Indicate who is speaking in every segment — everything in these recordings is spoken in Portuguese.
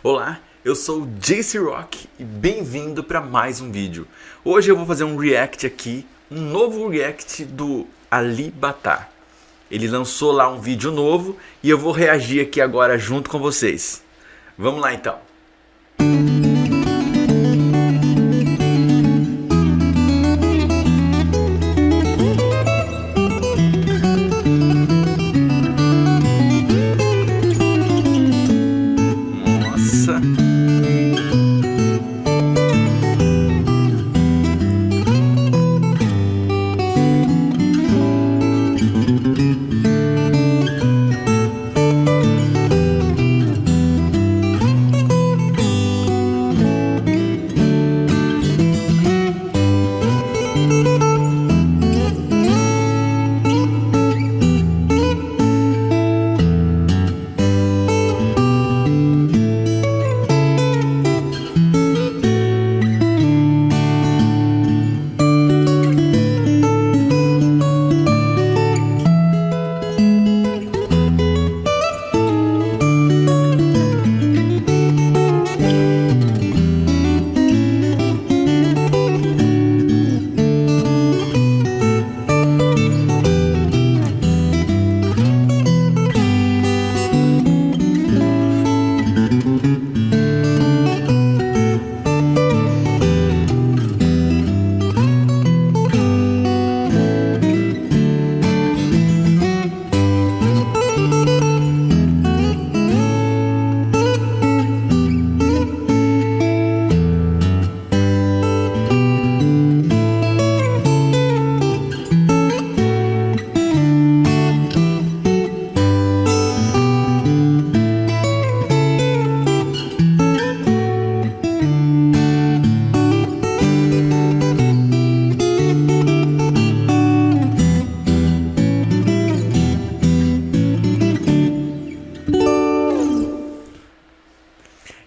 Speaker 1: Olá, eu sou o JC Rock e bem-vindo para mais um vídeo. Hoje eu vou fazer um react aqui, um novo react do Ali Batar. Ele lançou lá um vídeo novo e eu vou reagir aqui agora junto com vocês. Vamos lá então. Bye.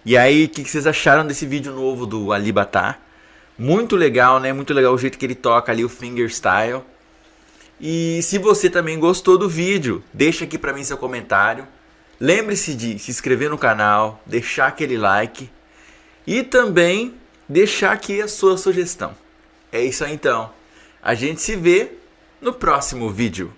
Speaker 1: E aí, o que, que, vocês acharam desse vídeo novo do Alibatar? Muito legal, né? Muito legal o jeito que ele toca ali o fingerstyle. E se você também gostou do vídeo, deixa aqui pra mim seu comentário. Lembre-se de se inscrever no canal, deixar aquele like e também deixar aqui a sua sugestão. É isso aí então. A gente se vê no próximo vídeo.